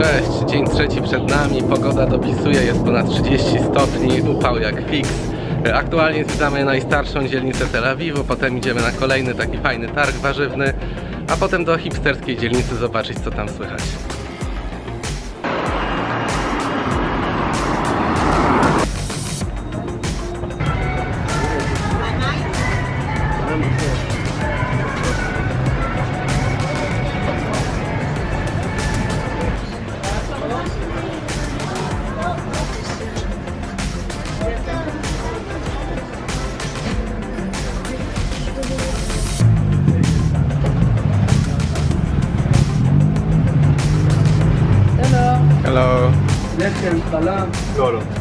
Cześć, dzień trzeci przed nami, pogoda dopisuje, jest ponad 30 stopni, upał jak fix. Aktualnie zwiedzamy najstarszą dzielnicę Tel Awiwu, potem idziemy na kolejny taki fajny targ warzywny, a potem do hipsterskiej dzielnicy zobaczyć co tam słychać. Hello. לחם, חלב. לא, לא.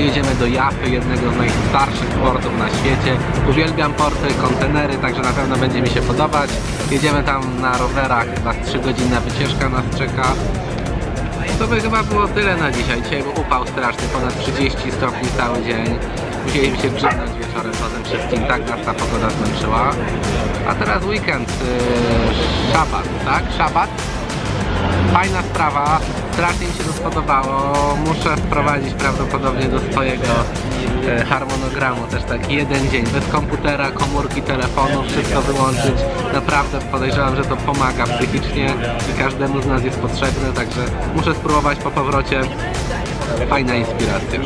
Jedziemy do Jafy, jednego z najstarszych portów na świecie. Uwielbiam porty, kontenery, także na pewno będzie mi się podobać. Jedziemy tam na rowerach, chyba 3-godzinna wycieczka nas czeka. To by chyba było tyle na dzisiaj. Dzisiaj był upał straszny, ponad 30 stopni cały dzień. Musieliśmy się grzywnąć wieczorem potem wszystkim, tak nas ta pogoda zmęczyła. A teraz weekend, yy, szabat, tak? Szabat? Fajna sprawa, strasznie mi się to spodobało. Muszę wprowadzić prawdopodobnie do swojego e, harmonogramu też taki jeden dzień bez komputera, komórki, telefonu, wszystko wyłączyć. Naprawdę podejrzewam, że to pomaga psychicznie i każdemu z nas jest potrzebne, także muszę spróbować po powrocie. Fajna inspiracja.